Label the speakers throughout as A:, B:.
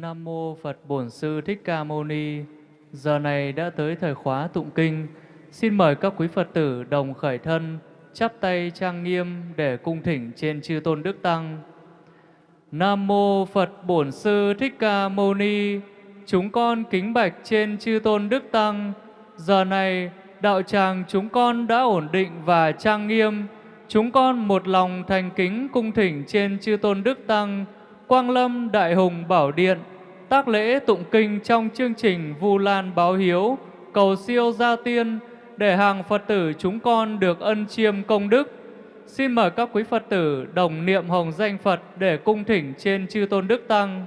A: Nam mô Phật Bổn Sư Thích Ca Mâu Ni. Giờ này đã tới thời khóa tụng kinh. Xin mời các quý Phật tử đồng khởi thân, chắp tay trang nghiêm để cung thỉnh trên chư tôn đức tăng. Nam mô Phật Bổn Sư Thích Ca Mâu Ni. Chúng con kính bạch trên chư tôn đức tăng. Giờ này đạo tràng chúng con đã ổn định và trang nghiêm. Chúng con một lòng thành kính cung thỉnh trên chư tôn đức tăng Quang Lâm, Đại Hùng Bảo Điện, tác lễ tụng kinh trong chương trình Vu Lan Báo Hiếu, cầu siêu gia tiên để hàng Phật tử chúng con được ân chiêm công đức. Xin mời các quý Phật tử đồng niệm hồng danh Phật để cung thỉnh trên chư tôn đức tăng.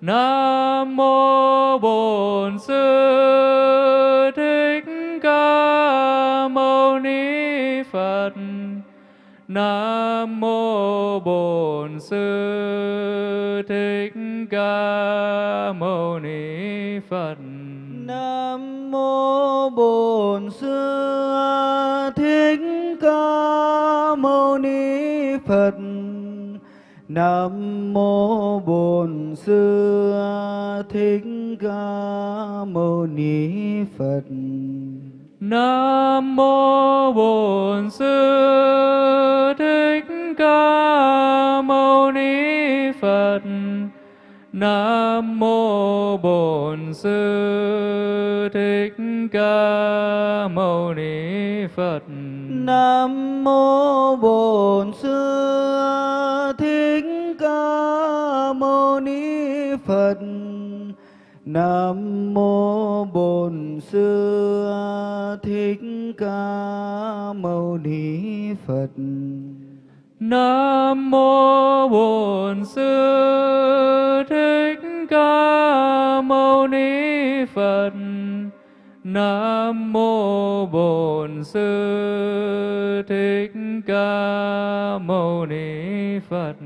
A: Nam mô Bổn Sư Thích Ca Mâu Ni Phật. Nam mô Bổn Sư Thích Ca Mâu Ni Phật.
B: Nam mô Bổn Sư Thích Ca Mâu Ni Phật. Nam mô Bổn Sư Thích Ca Mâu Ni Phật.
A: Nam mô Bổn Sư Thích Ca Mâu Ni Phật. Nam mô Bổn Sư Thích Ca Mâu Ni Phật.
B: Nam mô Bổn Sư Thích Ca Mâu Ni Phật. Nam mô Bổn Sư Thích Ca Mâu Ni Phật.
A: Nam mô Bổn Sư Thích Ca Mâu Ni Phật. Nam mô Bổn Sư Thích Ca Mâu Ni Phật.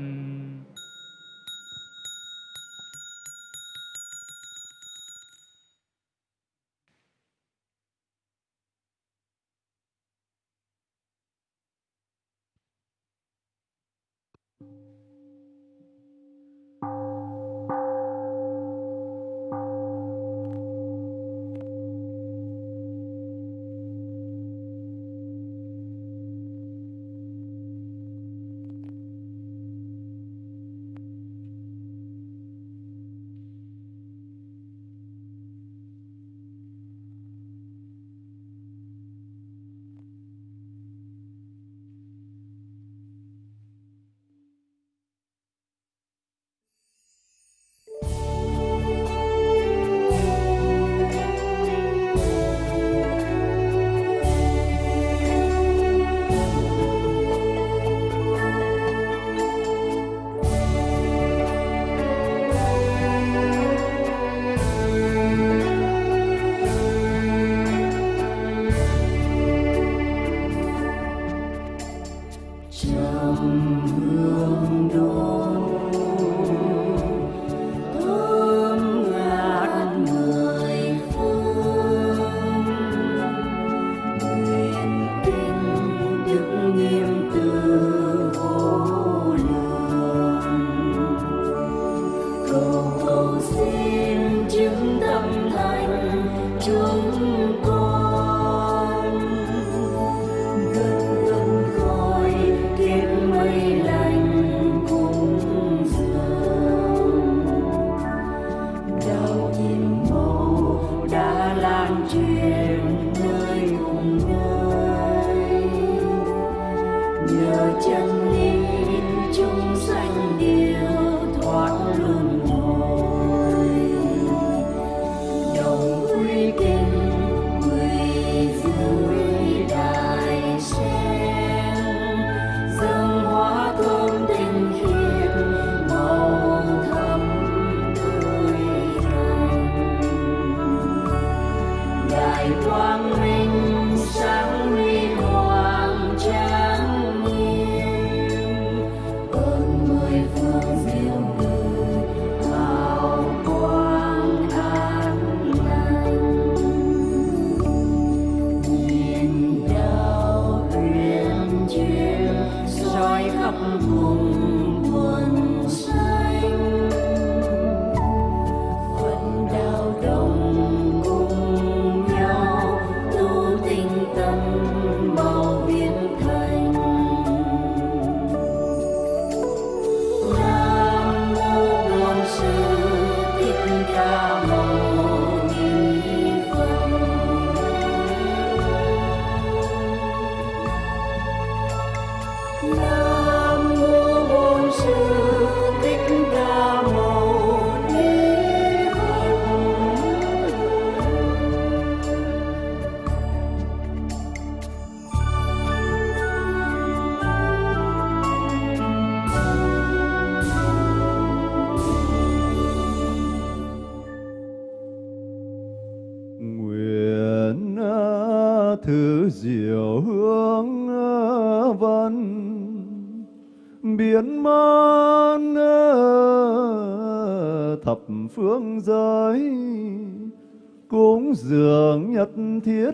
C: Cúng dường nhất thiết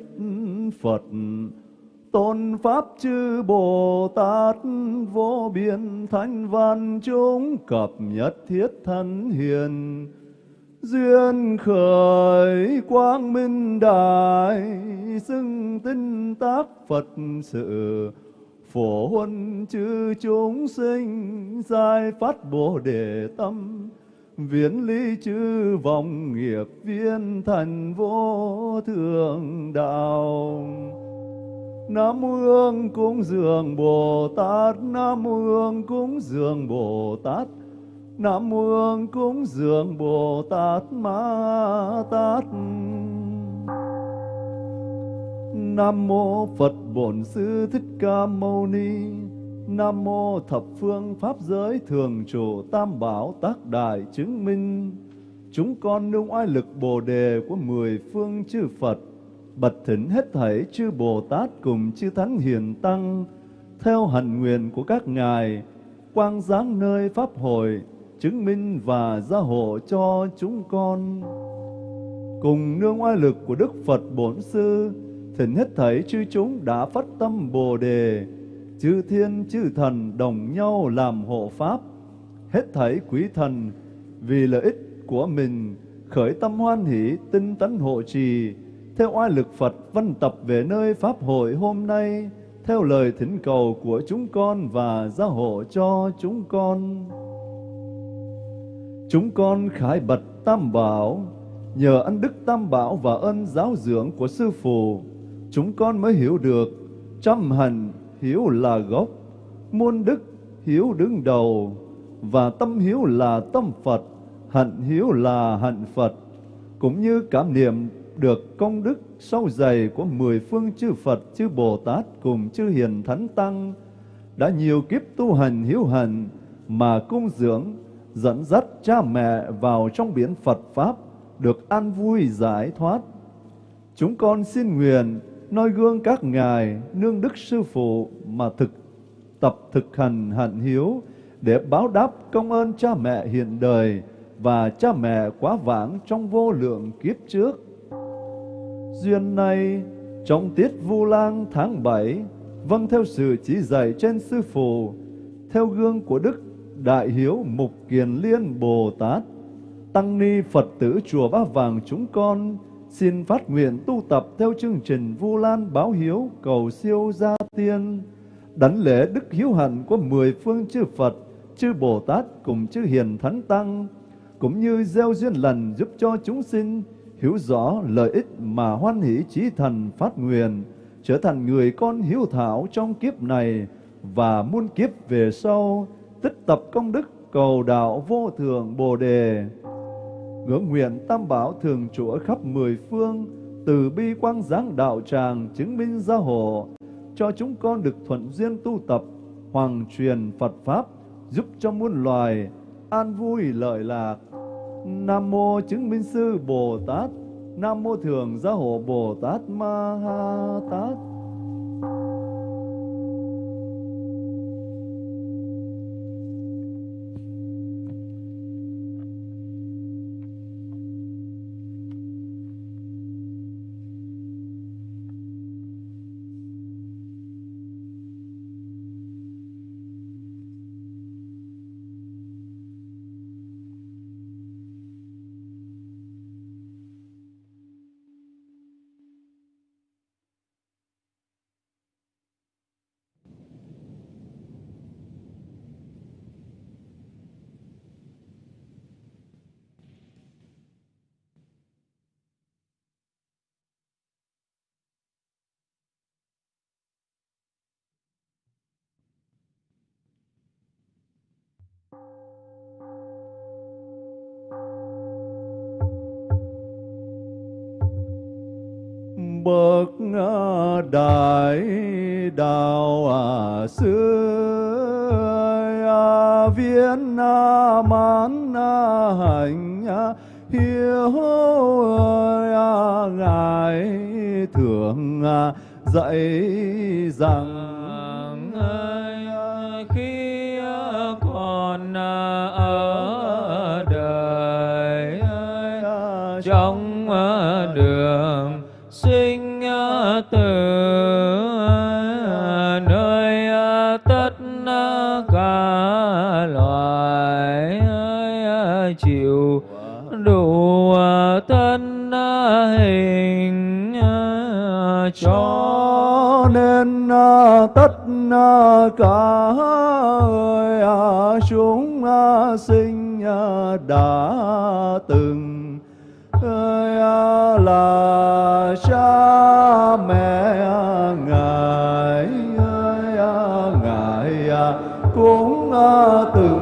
C: Phật. Tôn pháp chư Bồ Tát vô biên thánh văn chúng cập nhất thiết thân hiền. Duyên khởi quang minh đại xưng tinh tác Phật sự. Phổ huân chư chúng sinh giải phát bồ đề tâm viễn ly chư vọng nghiệp viên thành vô thượng đạo. Nam mô Hương cúng dường Bồ Tát, Nam mô Hương cúng dường Bồ Tát, Nam mô Hương cúng dường Bồ Tát Ma Tát. Nam mô Phật Bổn Sư Thích Ca Mâu Ni. Nam mô thập phương pháp giới thường trụ tam bảo tác đại chứng minh. Chúng con nương oai lực bồ đề của mười phương chư Phật bật thỉnh hết thảy chư Bồ Tát cùng chư Thánh Hiền Tăng, theo hạnh nguyện của các ngài, quang giáng nơi pháp hội, chứng minh và gia hộ cho chúng con. Cùng nương oai lực của Đức Phật Bổn Sư, thỉnh hết thảy chư chúng đã phát tâm Bồ đề chư thiên chư thần đồng nhau làm hộ pháp hết thảy quý thần vì lợi ích của mình khởi tâm hoan hỷ tinh tấn hộ trì theo oai lực Phật văn tập về nơi pháp hội hôm nay theo lời thỉnh cầu của chúng con và gia hộ cho chúng con. Chúng con khải bật Tam Bảo, nhờ ân đức Tam Bảo và ân giáo dưỡng của Sư Phụ, chúng con mới hiểu được trăm hạnh hiếu là gốc, muôn đức hiếu đứng đầu, và tâm hiếu là tâm Phật, hạnh hiếu là hạnh Phật, cũng như cảm niệm được công đức sâu dày của mười phương chư Phật, chư Bồ Tát cùng chư Hiền Thánh Tăng, đã nhiều kiếp tu hành hiếu hành mà cung dưỡng, dẫn dắt cha mẹ vào trong biển Phật Pháp, được an vui giải thoát. Chúng con xin nguyện noi gương các ngài nương đức sư phụ mà thực tập thực hành hạnh hiếu để báo đáp công ơn cha mẹ hiện đời và cha mẹ quá vãng trong vô lượng kiếp trước. Duyên này, trong tiết Vu Lang tháng 7, vâng theo sự chỉ dạy trên sư phụ, theo gương của Đức Đại Hiếu Mục Kiền Liên Bồ Tát, Tăng Ni Phật tử Chùa Ba Vàng chúng con xin phát nguyện tu tập theo chương trình Vu Lan Báo Hiếu cầu siêu gia tiên, đảnh lễ đức hiếu hạnh của mười phương chư Phật, chư Bồ Tát cùng chư Hiền Thánh Tăng, cũng như gieo duyên lành giúp cho chúng sinh hiểu rõ lợi ích mà hoan hỷ chí thần phát nguyện, trở thành người con hiếu thảo trong kiếp này và muôn kiếp về sau, tích tập công đức cầu đạo vô thường Bồ Đề. Ngưỡng nguyện Tam Bảo thường trụ ở khắp mười phương, từ bi quang giáng đạo tràng chứng minh gia hộ, cho chúng con được thuận duyên tu tập, hoàng truyền Phật Pháp, giúp cho muôn loài an vui lợi lạc. Nam mô chứng minh sư Bồ Tát Nam mô thường gia hộ Bồ Tát Ma Ha Tát. hạnh hiếu ngài thường à, dạy rằng vâng,
D: khi còn ở đời trong đường sinh à, tử cho
C: nên à, tất à, cả à, chúng sinh đã từng là cha mẹ ngài ngài cũng từng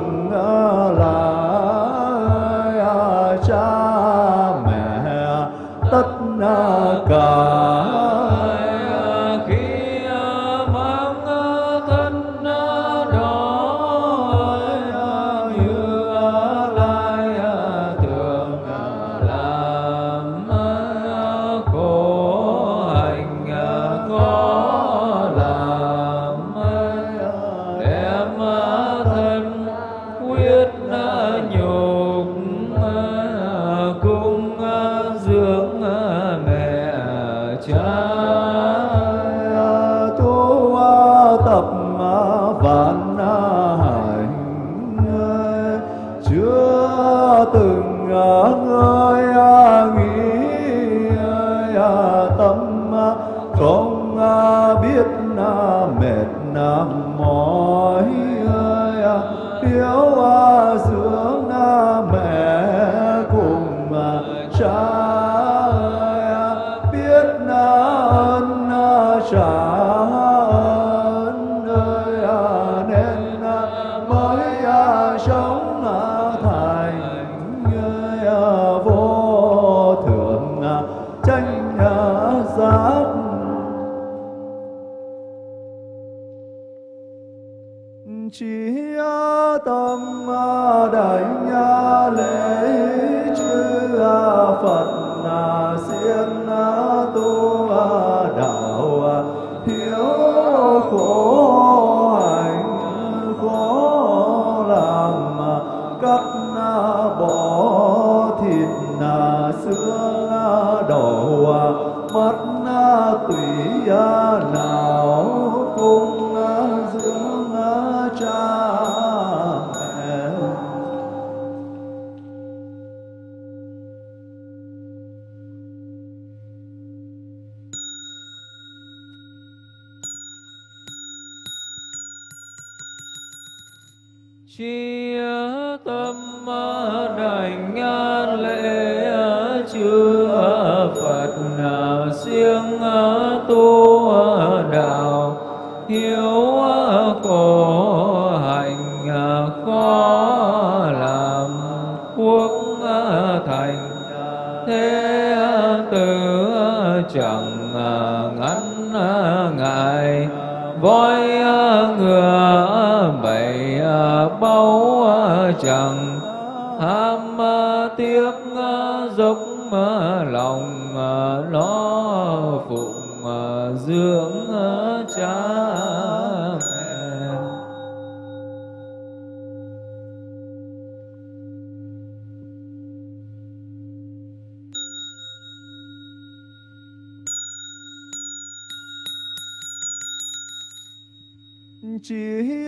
D: ngắn ờ, ngại. Voi ờ, ngựa bảy ờ, báu chẳng ham tiếc dốc lòng nó phụng dưỡng cha.
C: chỉ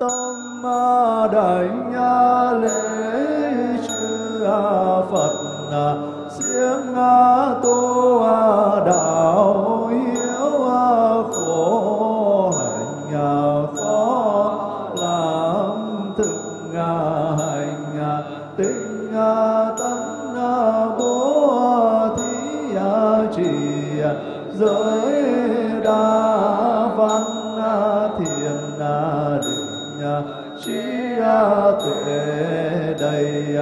C: tâm đại đảnh lễ chư phật siêng tu đạo hiếu trí tuệ đầy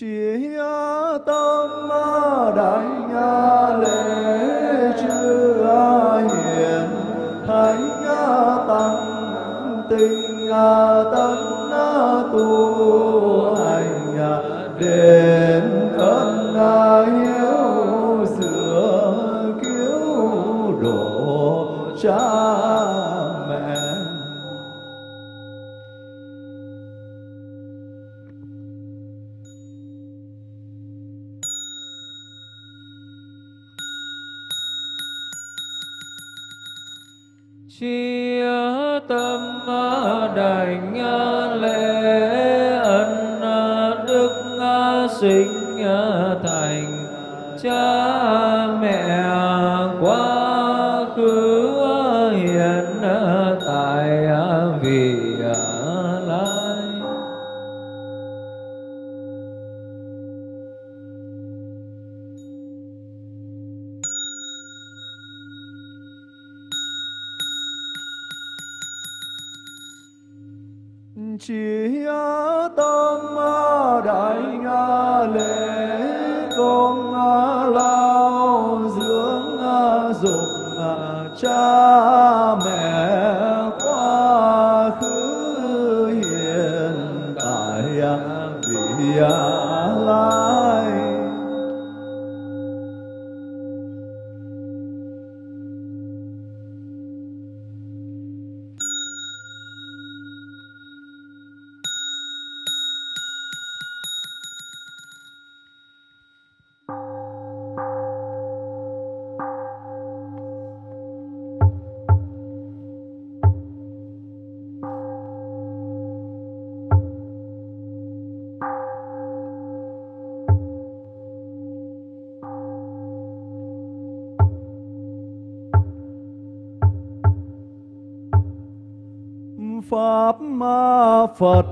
C: chỉ tâm đại nga lễ chưa hiền thánh tăng tình tân tu hành đề 咿呀啦。for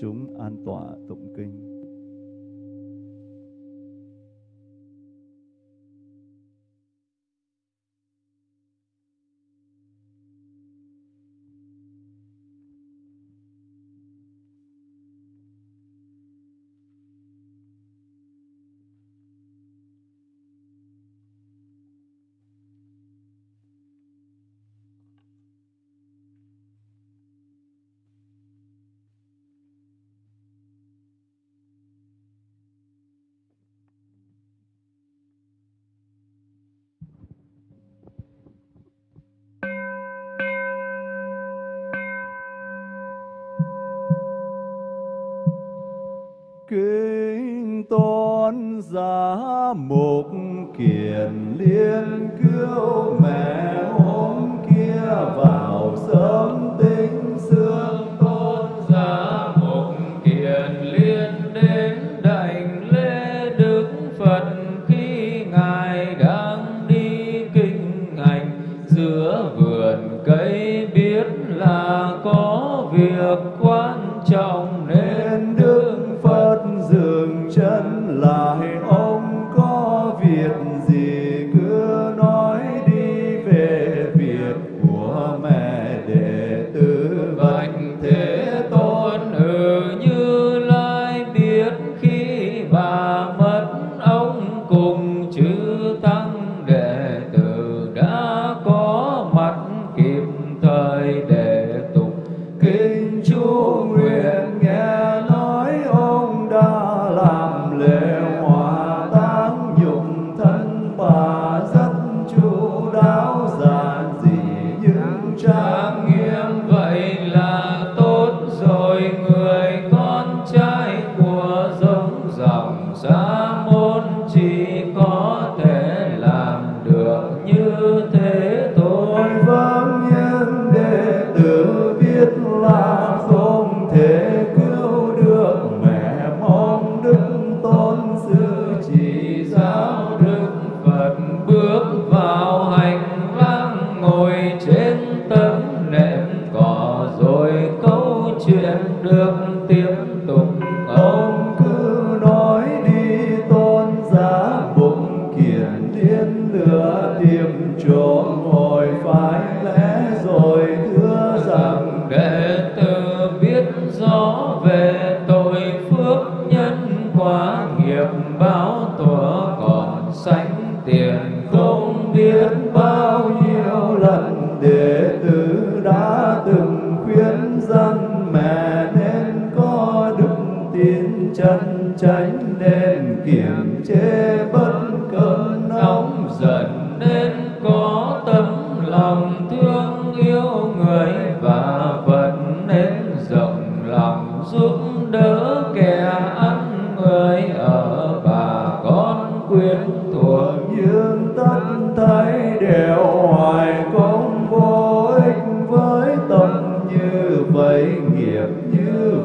C: chúng an tọa tụng kinh. đệ
D: tụng
C: kinh
D: chúa.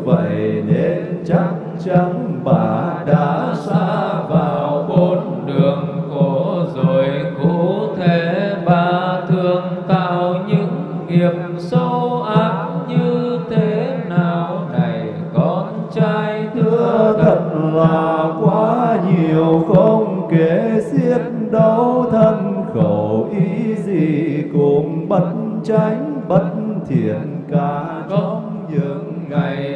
D: vậy
C: nên chắc chắn bà đã xa vào
D: bốn đường khổ rồi cụ thể bà thường tạo những nghiệp sâu ác như thế nào? Này, con trai
C: thưa thật là quá nhiều không kể xiết đau thân khẩu ý gì cũng bất tránh, bất thiện cả trong những
D: ngày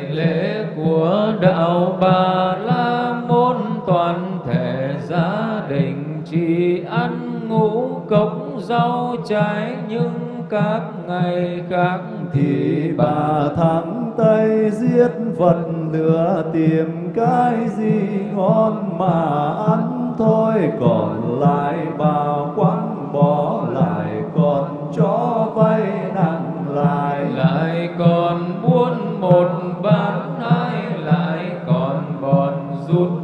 D: cũng rau trái, nhưng các ngày khác
C: thì bà thắng tay giết vật lửa tìm cái gì ngon mà ăn thôi. Còn lại bà quán bỏ, lại còn cho vay nặng lại
D: lại còn buôn một bán hai lại còn bọn rút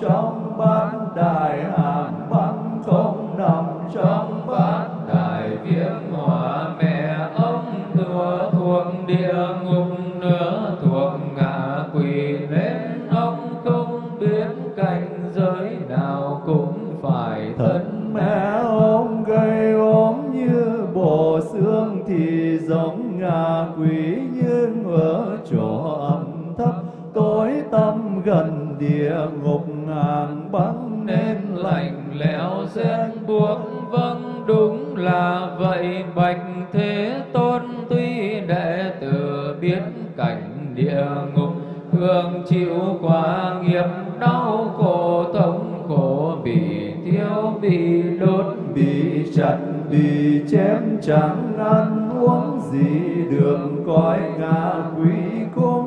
C: trong bát đại hải. Gần địa ngục ngàn băng
D: nên lạnh lẽo rét buộc. Vâng đúng là vậy, bạch thế tôn tuy đệ tử biết cảnh địa ngục, thường chịu quả nghiệp đau khổ, thống khổ, bị thiếu bị đốt,
C: bị chặt, bị chém, chẳng ăn uống gì được. Coi ngã quý cung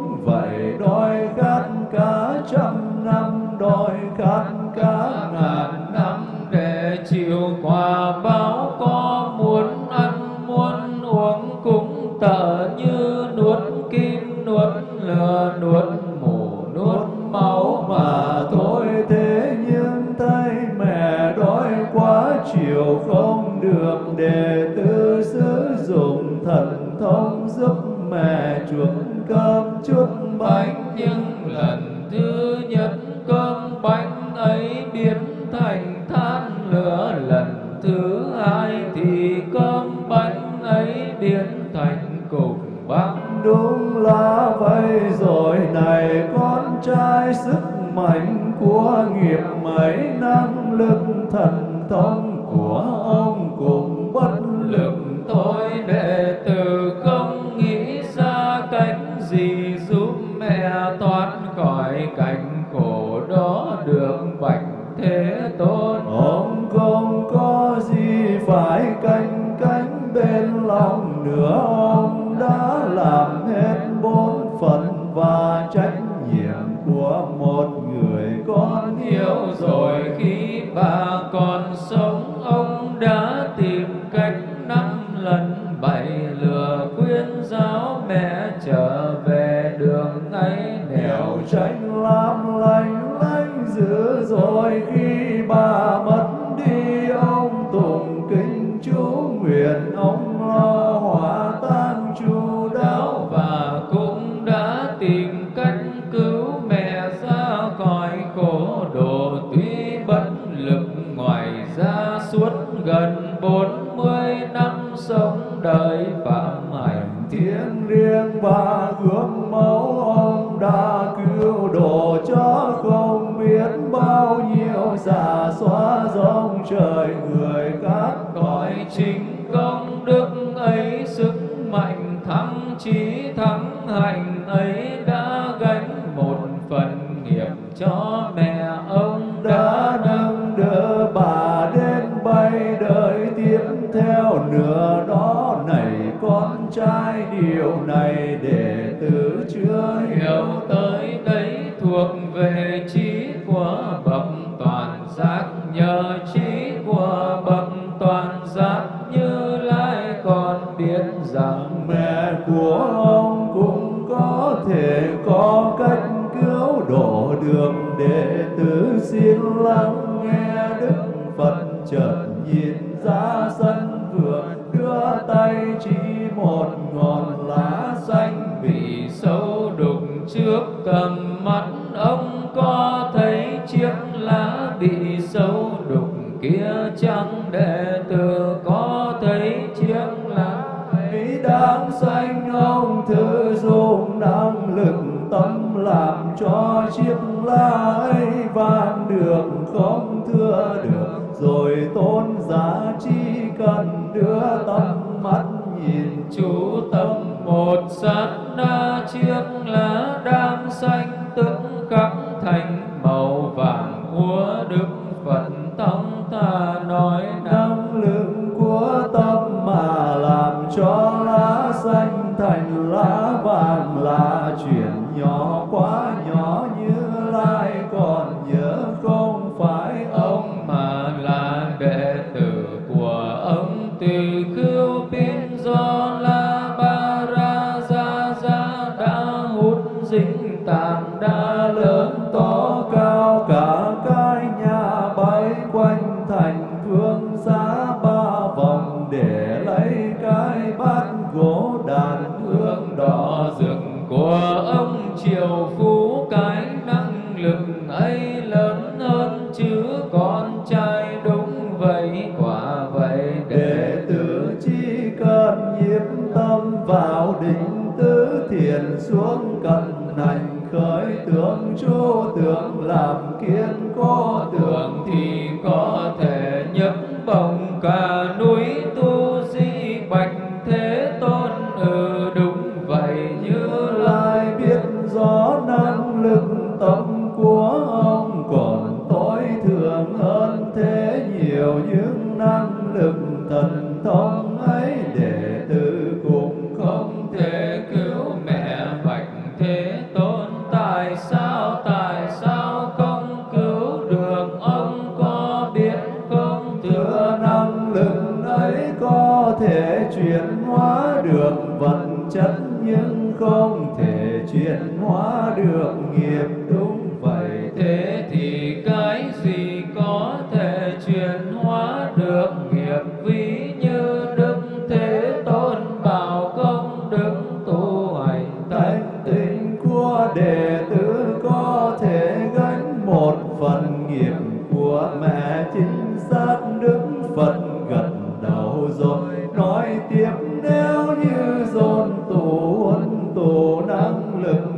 C: thông giúp mẹ chuộc cơm bánh
D: bánh. Nhưng lần thứ nhất cơm bánh ấy biến thành than lửa lần thứ hai thì cơm bánh ấy biến thành cục băng.
C: Đúng là vậy rồi này con trai sức mạnh của nghiệp mấy năng lực thần thông của ông
D: thế sống đời phạm hạnh
C: thiêng riêng và gương mẫu ông đã cứu độ cho không biết bao nhiêu giả xóa dòng trời người các
D: cõi chính công đức ấy sức mạnh thắng trí thắng hành ấy
C: này để tử chưa hiểu
D: hiểu tới đấy thuộc về trí của bậc toàn giác, nhờ trí của bậc toàn giác như lai còn biết rằng
C: mẹ của ông cũng có thể có cách cứu độ được. Đệ tử xin lắng nghe đức phật chợt nhìn ra sân
D: cầm mắt, ông có thấy chiếc lá bị sâu đục kia chẳng đệ tử có thấy chiếc lá
C: ấy? Đáng xanh, ông thử dùng năng lực tâm làm cho chiếc lá ấy vang được không thưa được? Rồi tôn giá chỉ cần đưa tâm mắt nhìn
D: chú tâm một sát na chiếc lá đam xanh tức khắc thành, màu vàng của đức phật tông ta nói năng
C: lượng của tâm mà làm cho lá xanh thành lá vàng là chuyện nhỏ quá nhỏ như lai, còn nhớ không phải ông
D: mà là đệ tử của ông từ khưu biến do
C: lai
D: được
C: nghiệp đúng vậy.
D: Thế thì cái gì có thể chuyển hóa được nghiệp? Ví như đức thế tôn bảo công đức tu hành
C: Thánh tình của đệ tử có thể gánh một phần nghiệp của mẹ chính xác. Đức Phật gật đầu rồi nói tiếp nếu như dồn tụ huân tụ năng lực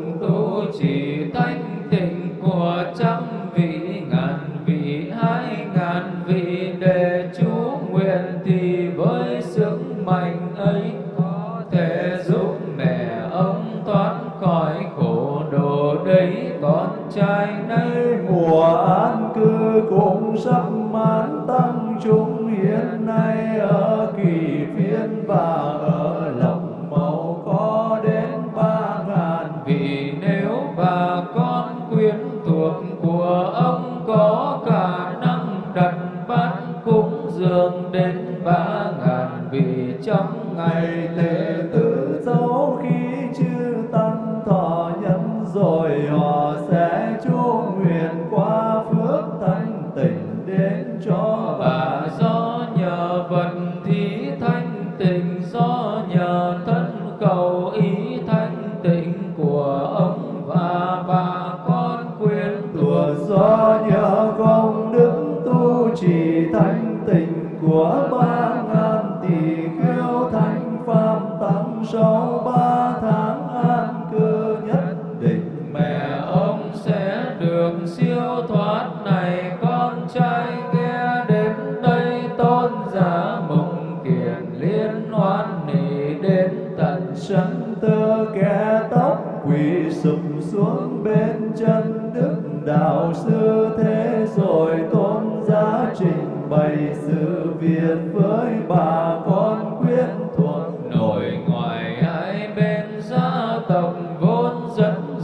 C: chúng hiện nay ở kỳ phiên và ở lòng màu có đến ba ngàn.
D: Vì nếu bà con quyến thuộc của ông có khả năng đặt bát cúng dường đến ba ngàn vị trong ngày lễ
C: lễ tử dấu khi chư tăng thọ nhân rồi, họ sẽ chúa nguyện sau ba tháng an cư nhất định.
D: Mẹ ông sẽ được siêu thoát này con trai nghe đến đây tôn giả mộng kiền liên hoan nỉ đến tận
C: sân tơ kẻ tóc quỳ sụp xuống bên chân đức đạo sư thế rồi tôn giá trình bày sự việc với bà con quyến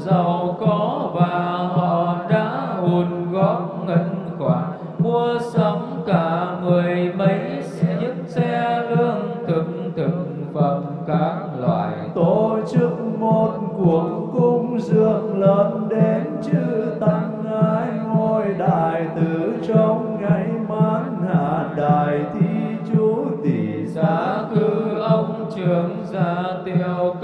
D: giàu có và họ đã hùn góp ngân khoản. Mua sắm cả mười mấy chiếc xe lương thực thực phẩm các loại.
C: Tổ chức một cuộc cung dường lớn đến chư tăng ai ngôi đại tử trong
D: ngày mãn hạ đại
C: thi chú tỷ giá
D: cư ông trưởng gia tiêu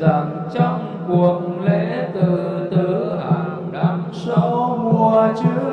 D: rằng trong cuộc lễ từ tứ hàng năm
C: số mùa chứ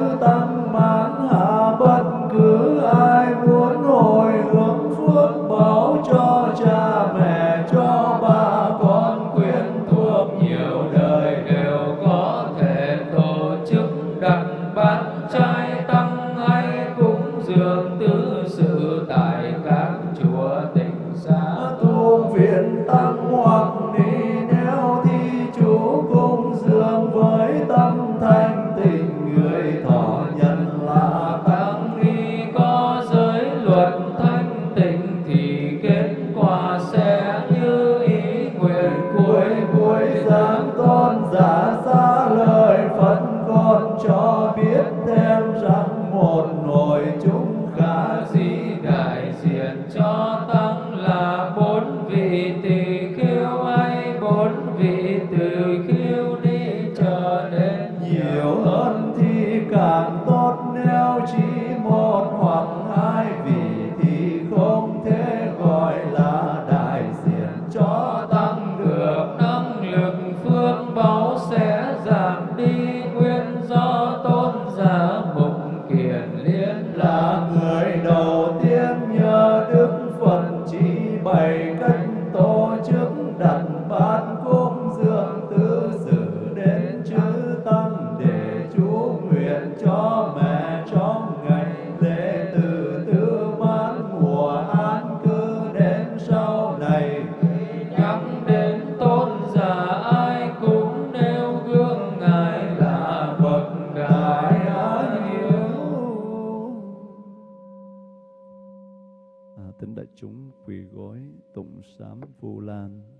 C: tính đại chúng quỳ gối tụng sám vu lan.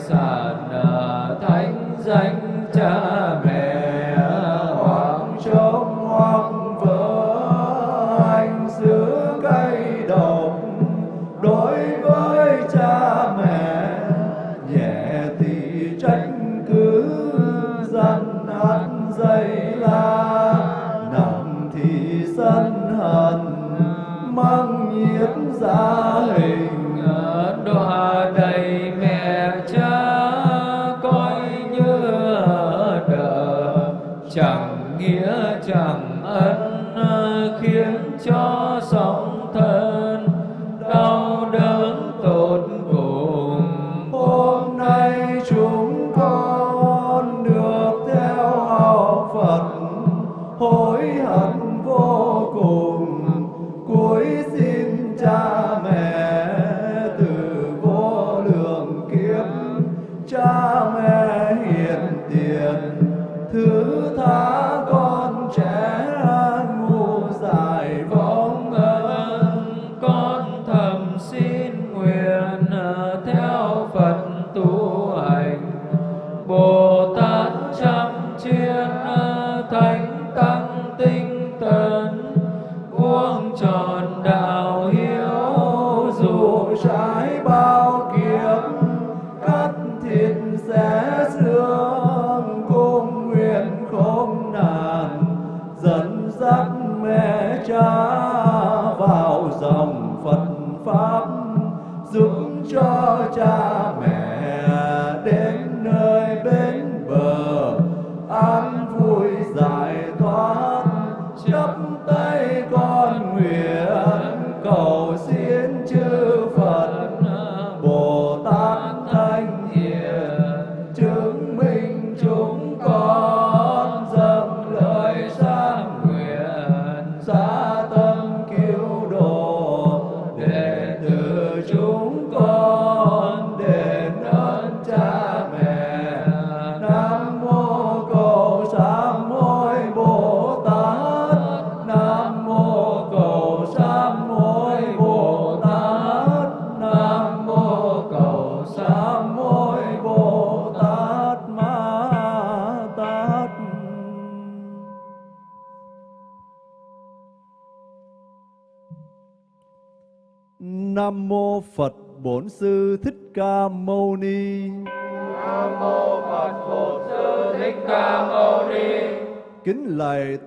D: Tài sản ờ, thánh danh cha.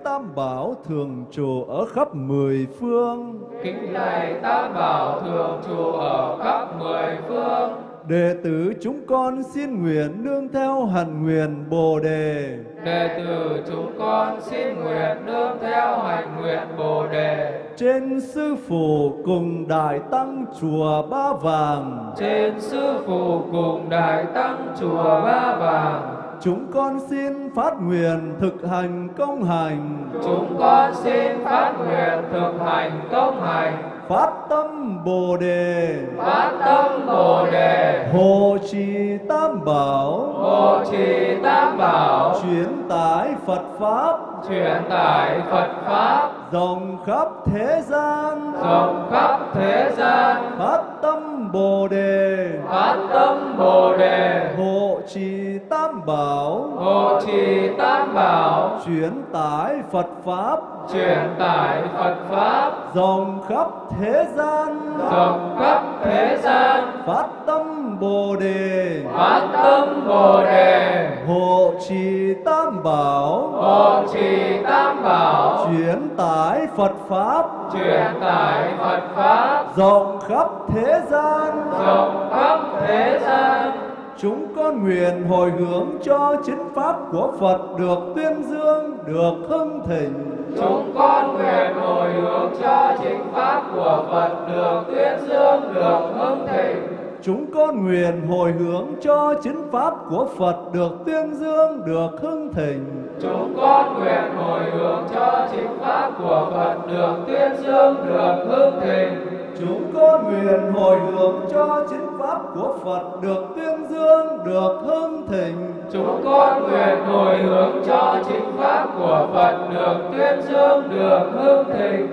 C: Tam Bảo thường trụ ở khắp mười phương.
D: kính lạy Tam Bảo thường trụ ở khắp mười phương
C: Đệ tử chúng con xin nguyện nương theo hạnh nguyện Bồ đề.
D: đệ tử chúng con xin nguyện nương theo hành nguyện Bồ đề
C: Trên sư phụ cùng đại tăng chùa Ba Vàng,
D: trên sư phụ cùng đại tăng chùa Ba Vàng
C: chúng con xin phát nguyện thực hành công hành,
D: chúng con xin phát nguyện thực hành công hành
C: phát tâm Bồ đề,
D: phát tâm Bồ đề.
C: Hộ trì Tam Bảo,
D: hộ trì Tam Bảo.
C: Chuyển tải Phật pháp.
D: Truyền tải Phật pháp.
C: Rộng khắp thế gian.
D: Rộng khắp thế gian.
C: Phát tâm bồ đề.
D: Phát tâm Bồ đề.
C: Hộ trì tam bảo.
D: Hộ trì Tam Bảo.
C: Chuyển tải phật pháp
D: truyền tải Phật pháp.
C: Rộng khắp thế gian.
D: Rộng khắp thế gian.
C: Phát tâm bồ đề.
D: Phát tâm Bồ đề.
C: Hộ trì tam bảo.
D: Hộ trì Tam Bảo.
C: Chuyển tải phật pháp.
D: Truyền tải Phật pháp.
C: Rộng khắp thế gian.
D: Rộng khắp thế gian
C: Chúng con nguyện hồi hướng cho chính pháp của Phật được tuyên dương, được hưng thịnh.
D: chúng con nguyện hồi hướng cho chính pháp của Phật được tuyên dương được hưng thịnh
C: Chúng con nguyện hồi hướng cho chính pháp của Phật được tuyên dương, được hưng thịnh.
D: chúng con nguyện hồi hướng cho chính pháp của Phật được tuyên dương được hưng thịnh
C: chúng con nguyện hồi hướng cho chính pháp của Phật được tuyên dương, được hưng thịnh.
D: Chúng con nguyện hồi hướng cho chính pháp của Phật được tuyên dương, được hưng thịnh.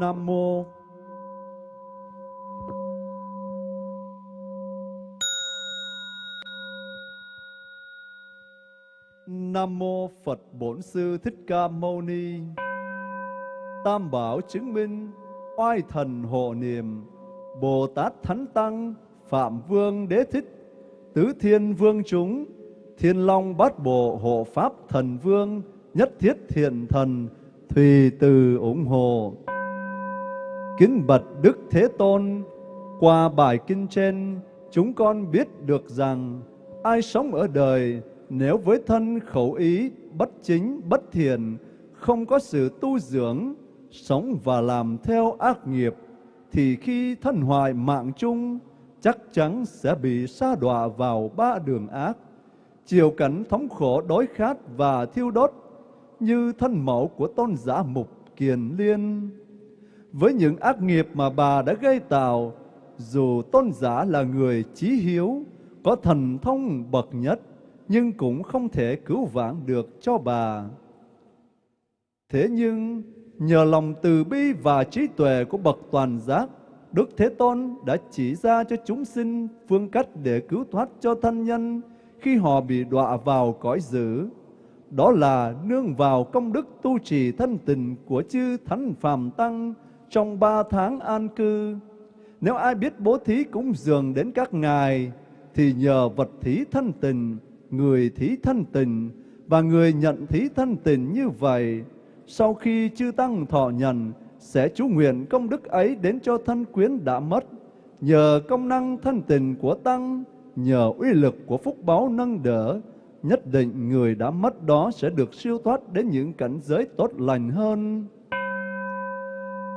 C: Nam mô Nam mô Phật Bổn Sư Thích Ca Mâu Ni. Tam bảo chứng minh oai thần hộ niệm Bồ Tát Thánh Tăng Phạm Vương Đế Thích Tứ Thiên Vương chúng Thiên Long Bát Bộ Hộ Pháp Thần Vương Nhất Thiết Thiện Thần Thùy Từ ủng hộ. Kính bật Đức Thế Tôn Qua bài kinh trên Chúng con biết được rằng Ai sống ở đời Nếu với thân khẩu ý Bất chính, bất thiện Không có sự tu dưỡng Sống và làm theo ác nghiệp Thì khi thân hoại mạng chung Chắc chắn sẽ bị sa đọa vào ba đường ác Chiều cảnh thống khổ đói khát và thiêu đốt Như thân mẫu của tôn giả mục kiền liên với những ác nghiệp mà bà đã gây tạo, dù tôn giả là người trí hiếu, có thần thông bậc nhất, nhưng cũng không thể cứu vãn được cho bà. Thế nhưng, nhờ lòng từ bi và trí tuệ của bậc toàn giác, Đức Thế Tôn đã chỉ ra cho chúng sinh phương cách để cứu thoát cho thân nhân khi họ bị đọa vào cõi dữ. Đó là nương vào công đức tu trì thân tình của chư Thánh Phàm Tăng, trong ba tháng an cư. Nếu ai biết bố thí cúng dường đến các ngài, thì nhờ vật thí thân tình, người thí thân tình và người nhận thí thân tình như vậy, sau khi chư tăng thọ nhận, sẽ chú nguyện công đức ấy đến cho thân quyến đã mất. Nhờ công năng thân tình của tăng, nhờ uy lực của phúc báo nâng đỡ, nhất định người đã mất đó sẽ được siêu thoát đến những cảnh giới tốt lành hơn.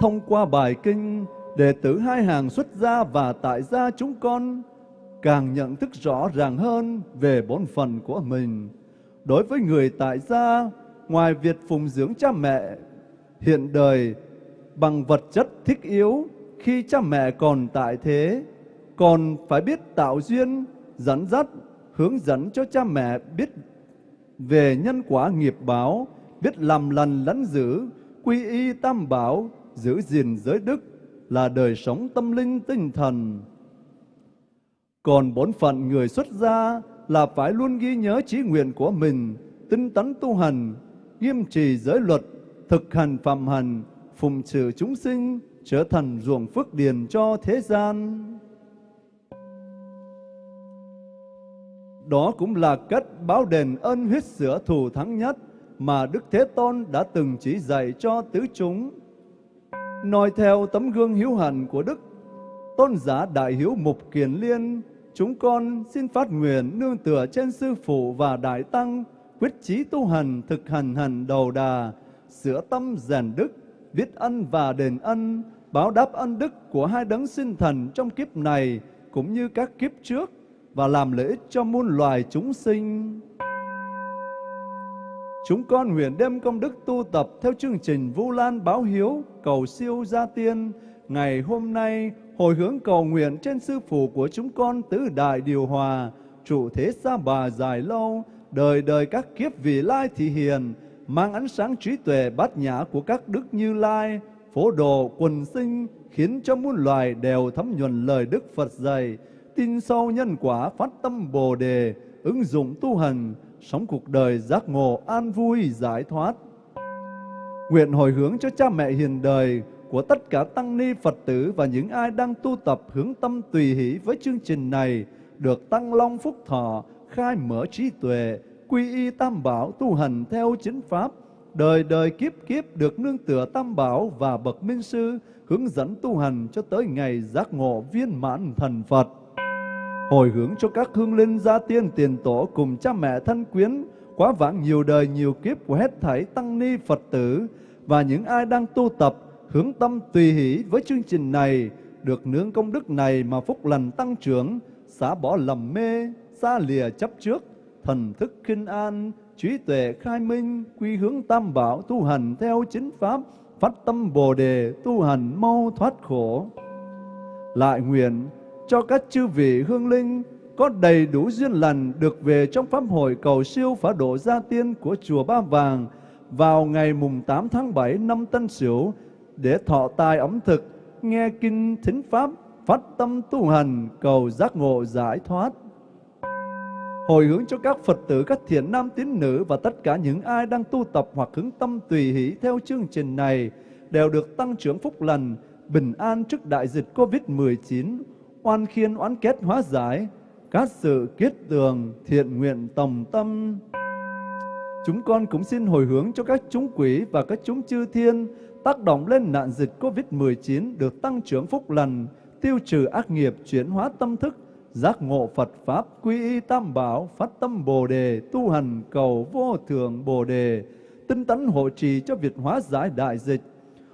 C: Thông qua bài kinh, đệ tử hai hàng xuất gia và tại gia chúng con càng nhận thức rõ ràng hơn về bổn phận của mình. Đối với người tại gia, ngoài việc phụng dưỡng cha mẹ hiện đời bằng vật chất thích yếu khi cha mẹ còn tại thế, còn phải biết tạo duyên, dẫn dắt, hướng dẫn cho cha mẹ biết về nhân quả nghiệp báo, biết làm lành lẫn giữ, quy y tam bảo, giữ gìn giới đức là đời sống tâm linh tinh thần. Còn bổn phận người xuất gia là phải luôn ghi nhớ trí nguyện của mình, tinh tấn tu hành, nghiêm trì giới luật, thực hành phạm hành, phụng sự chúng sinh, trở thành ruộng phước điền cho thế gian. Đó cũng là cách báo đền ân huyết sữa thù thắng nhất mà Đức Thế Tôn đã từng chỉ dạy cho tứ chúng nói theo tấm gương hiếu hạnh của Đức Tôn giả Đại Hiếu Mục Kiền Liên, chúng con xin phát nguyện nương tựa trên Sư Phụ và Đại Tăng, quyết chí tu hành, thực hành hành đầu đà, sửa tâm rèn đức, biết ân và đền ân, báo đáp ân đức của hai đấng sinh thần trong kiếp này cũng như các kiếp trước và làm lợi ích cho muôn loài chúng sinh. Chúng con nguyện đem công đức tu tập theo chương trình Vu Lan Báo Hiếu, cầu siêu gia tiên. Ngày hôm nay, hồi hướng cầu nguyện trên sư phụ của chúng con tứ đại điều hòa, trụ thế xa bà dài lâu, đời đời các kiếp vị lai thị hiền, mang ánh sáng trí tuệ bát nhã của các đức như lai, phổ độ quần sinh, khiến cho muôn loài đều thấm nhuần lời Đức Phật dạy, tin sâu nhân quả phát tâm Bồ đề, ứng dụng tu hành, sống cuộc đời giác ngộ an vui giải thoát. Nguyện hồi hướng cho cha mẹ hiền đời của tất cả tăng ni Phật tử và những ai đang tu tập hướng tâm tùy hỷ với chương trình này được tăng long phúc thọ, khai mở trí tuệ, quy y tam bảo tu hành theo chính pháp, đời đời kiếp kiếp được nương tựa tam bảo và bậc minh sư hướng dẫn tu hành cho tới ngày giác ngộ viên mãn thần Phật. Hồi hướng cho các hương linh gia tiên tiền tổ cùng cha mẹ thân quyến, quá vãng nhiều đời nhiều kiếp của hết thảy tăng ni Phật tử. Và những ai đang tu tập hướng tâm tùy hỷ với chương trình này được nương công đức này mà phúc lành tăng trưởng, xả bỏ lầm mê, xa lìa chấp trước, thần thức kinh an, trí tuệ khai minh, quy hướng tam bảo tu hành theo chính pháp, phát tâm Bồ đề tu hành mau thoát khổ. Lại nguyện cho các chư vị hương linh có đầy đủ duyên lành được về trong pháp hội cầu siêu phá độ gia tiên của chùa Ba Vàng vào ngày mùng 8 tháng 7 năm Tân Sửu để thọ tài ẩm thực, nghe kinh thính pháp, phát tâm tu hành cầu giác ngộ giải thoát hồi hướng cho các Phật tử, các thiện nam tín nữ và tất cả những ai đang tu tập hoặc hướng tâm tùy hỷ theo chương trình này đều được tăng trưởng phúc lành, bình an trước đại dịch Covid-19, oan khiên oán kết hóa giải, các sự kết tường, thiện nguyện tòng tâm. Chúng con cũng xin hồi hướng cho các chúng quỷ và các chúng chư thiên tác động lên nạn dịch Covid-19 được tăng trưởng phúc lành, tiêu trừ ác nghiệp, chuyển hóa tâm thức, giác ngộ Phật Pháp, quy y tam bảo, phát tâm Bồ Đề, tu hành cầu vô thượng Bồ Đề, tinh tấn hộ trì cho việc hóa giải đại dịch,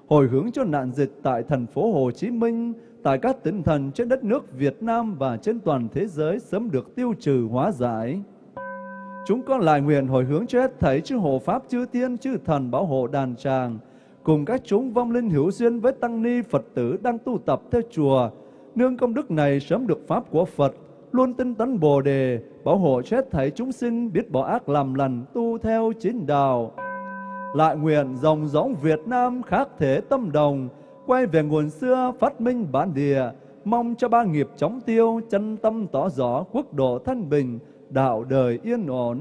C: hồi hướng cho nạn dịch tại thành phố Hồ Chí Minh, tại các tỉnh thành trên đất nước Việt Nam và trên toàn thế giới sớm được tiêu trừ hóa giải. Chúng con lại nguyện hồi hướng cho hết thảy chư hộ Pháp, chư Tiên, chư Thần bảo hộ đàn tràng, cùng các chúng vong linh hữu duyên với Tăng Ni Phật tử đang tu tập theo chùa, nương công đức này sớm được Pháp của Phật, luôn tinh tấn Bồ Đề, bảo hộ chết thảy chúng sinh biết bỏ ác làm lành, tu theo chính đạo. Lại nguyện dòng giống Việt Nam khác thể tâm đồng, quay về nguồn xưa phát minh bản địa, mong cho ba nghiệp chóng tiêu, chân tâm tỏ rõ, quốc độ thanh bình, đạo đời yên ổn.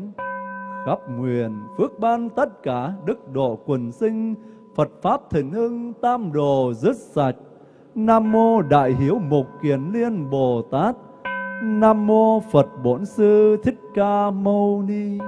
C: Khắp nguyện, phước ban tất cả, đức độ quần sinh, Phật Pháp thịnh hưng, tam đồ dứt sạch. Nam Mô Đại Hiếu Mục Kiền Liên Bồ Tát. Nam Mô Phật Bổn Sư Thích Ca Mâu Ni.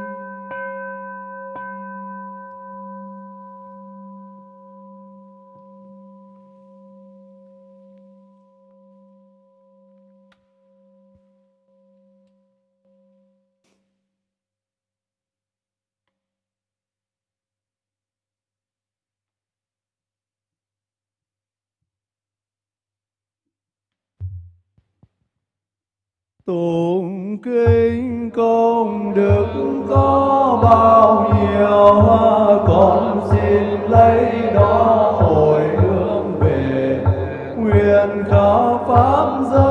C: Tụng kinh công đức có bao nhiêu con xin lấy đó hồi hướng về. Nguyện khảo pháp giới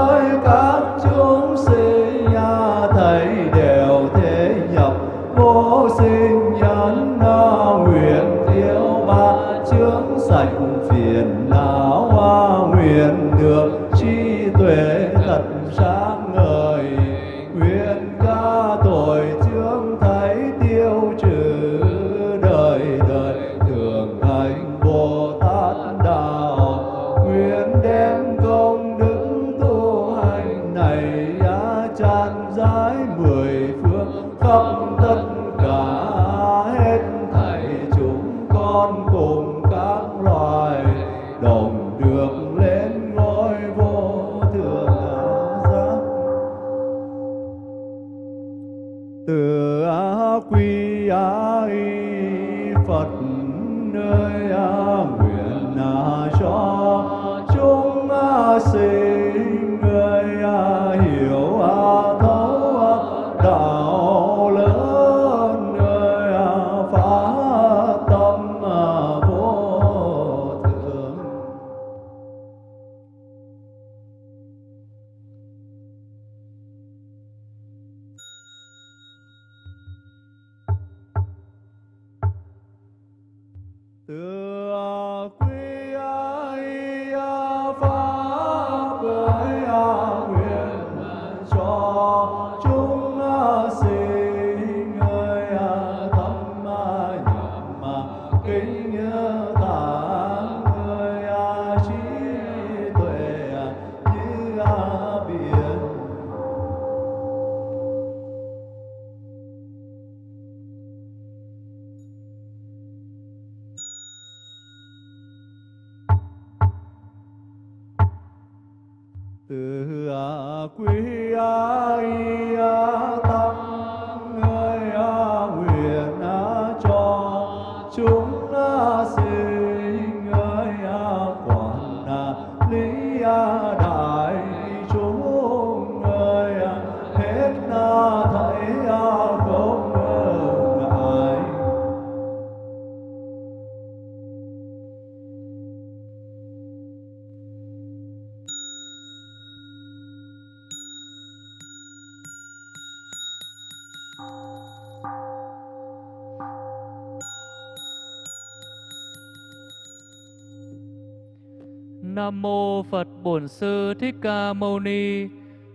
A: Bổn Sư Thích Ca Mâu Ni.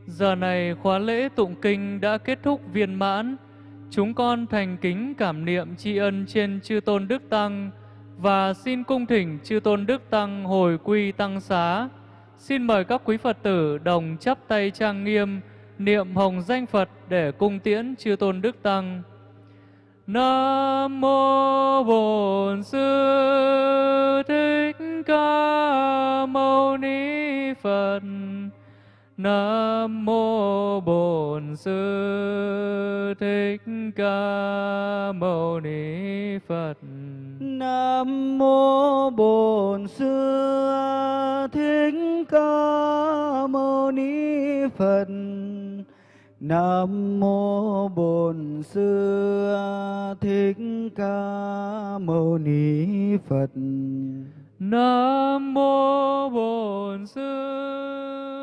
A: Giờ này khóa lễ tụng kinh đã kết thúc viên mãn. Chúng con thành kính cảm niệm tri ân trên chư tôn đức tăng và xin cung thỉnh chư tôn đức tăng hồi quy tăng xá. Xin mời các quý Phật tử đồng chắp tay trang nghiêm, niệm hồng danh Phật để cung tiễn chư tôn đức tăng. Nam mô Bổn Sư Thích Ca Mâu Ni Phật. Nam mô Bổn Sư Thích Ca Mâu Ni Phật.
B: Nam mô Bổn Sư Thích Ca Mâu Ni Phật. Nam mô Bổn Sư Thích Ca Mâu Ni Phật.
A: Nam mô Bổn Sư.